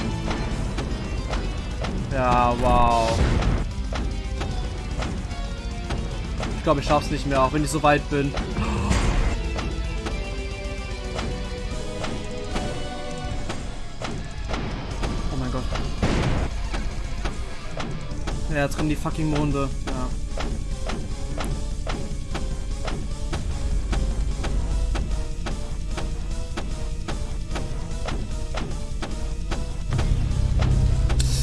Ja, wow. Ich glaube, ich schaff's nicht mehr, auch wenn ich so weit bin. Ja, drin die fucking Monde. Ja.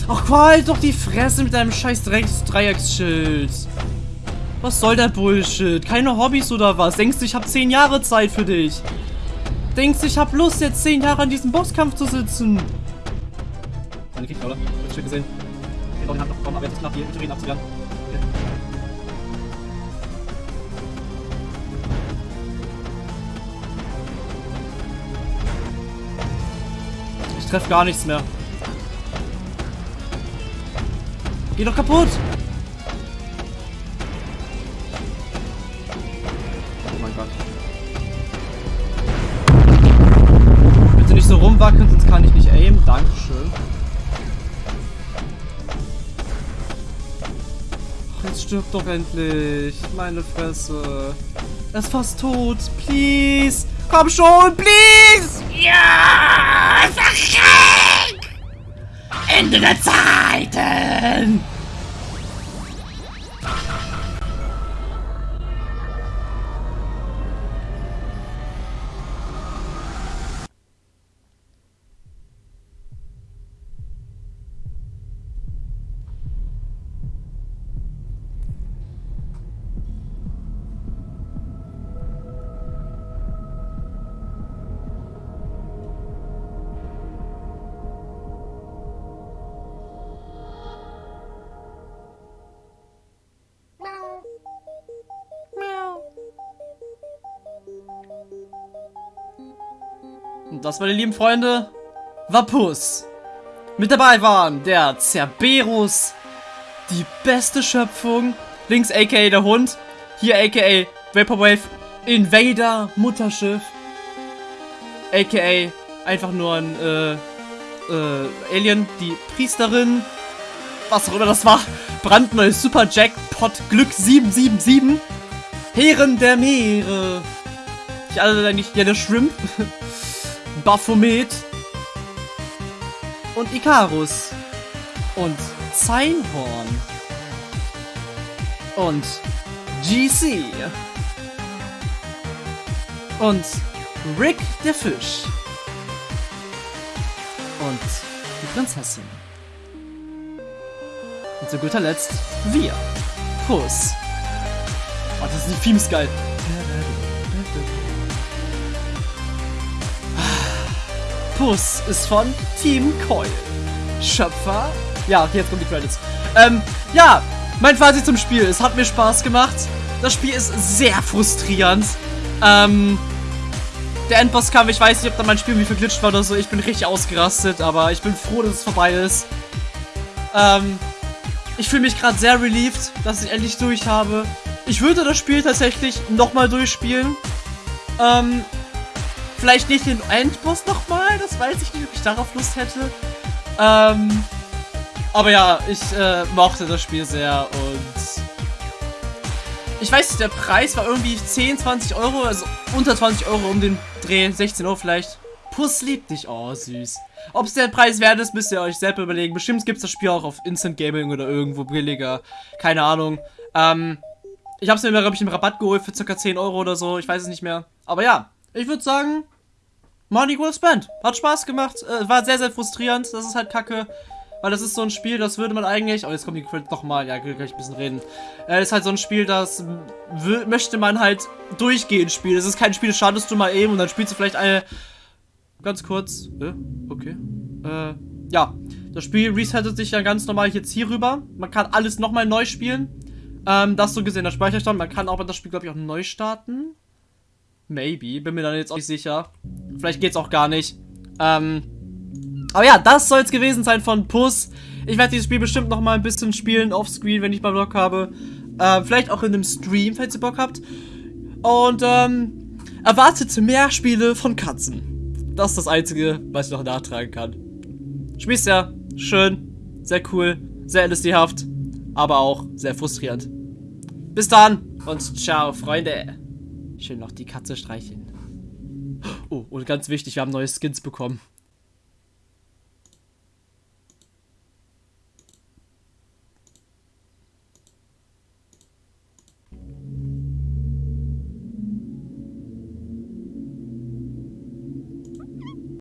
Ach, qual doch die Fresse mit deinem scheiß Drecks-Dreiecksschild. Was soll der Bullshit? Keine Hobbys oder was? Denkst du, ich hab zehn Jahre Zeit für dich? Denkst du, ich hab Lust, jetzt zehn Jahre an diesem Bosskampf zu sitzen? Meine Kick, oder? Hab ich schon gesehen aber jetzt ist knapp hier Reden abzuwehren. Ich treffe gar nichts mehr. Geh doch kaputt! Stirbt doch endlich. Meine Fresse. Er ist fast tot. Please. Komm schon, please. Ja, verreck! Ende der Zeiten. Und das, meine lieben Freunde, war Puss. Mit dabei waren der Cerberus, die beste Schöpfung, links aka der Hund, hier aka Vaporwave Invader Mutterschiff, aka einfach nur ein äh, äh, Alien, die Priesterin, was auch immer das war, brandneues Super Jackpot Glück 777, Herren der Meere, ich alle eigentlich, ja der Shrimp, Baphomet und Icarus und Zeinhorn und GC und Rick der Fisch und die Prinzessin. Und zu guter Letzt wir. Puss. Oh, das sind die Themes geil. Puss ist von Team Coil. Schöpfer. Ja, jetzt kommen die Credits. Ähm, ja, mein Fazit zum Spiel. Es hat mir Spaß gemacht. Das Spiel ist sehr frustrierend. Ähm, der Endbosskampf, ich weiß nicht, ob da mein Spiel irgendwie verglitscht war oder so. Ich bin richtig ausgerastet, aber ich bin froh, dass es vorbei ist. Ähm, ich fühle mich gerade sehr relieved, dass ich endlich durch habe. Ich würde das Spiel tatsächlich nochmal durchspielen. Ähm, Vielleicht nicht den Endboss nochmal, das weiß ich nicht, ob ich darauf Lust hätte. Ähm, aber ja, ich äh, mochte das Spiel sehr und ich weiß nicht, der Preis war irgendwie 10, 20 Euro, also unter 20 Euro um den Dreh, 16 Euro vielleicht. Puss liebt dich, oh süß. Ob es der Preis wert ist, müsst ihr euch selber überlegen. Bestimmt gibt es das Spiel auch auf Instant Gaming oder irgendwo billiger. Keine Ahnung. Ähm, ich habe es mir, glaube ich, im Rabatt geholt für ca. 10 Euro oder so. Ich weiß es nicht mehr. Aber ja, ich würde sagen, Money well spent. Hat Spaß gemacht. Äh, war sehr, sehr frustrierend. Das ist halt kacke. Weil das ist so ein Spiel, das würde man eigentlich... Oh, jetzt kommt die Credit nochmal. Ja, kann ich ein bisschen reden. Äh, ist halt so ein Spiel, das möchte man halt durchgehend spielen. Es ist kein Spiel, das schadest du mal eben und dann spielst du vielleicht eine... Ganz kurz. Äh, okay. Äh, ja. Das Spiel resettet sich ja ganz normal jetzt hier rüber. Man kann alles nochmal neu spielen. Ähm, das so gesehen, der Speicherstand. Man kann aber das Spiel, glaube ich, auch neu starten. Maybe. Bin mir dann jetzt auch nicht sicher. Vielleicht geht's auch gar nicht. Ähm. Aber ja, das soll es gewesen sein von Puss. Ich werde dieses Spiel bestimmt noch mal ein bisschen spielen offscreen, wenn ich mal Bock habe. Äh, vielleicht auch in einem Stream, falls ihr Bock habt. Und ähm, erwartet mehr Spiele von Katzen. Das ist das Einzige, was ich noch nachtragen kann. Spielst ja schön, sehr cool, sehr LSD-haft, aber auch sehr frustrierend. Bis dann und ciao, Freunde. Schön noch die Katze streicheln. Oh, und ganz wichtig, wir haben neue Skins bekommen.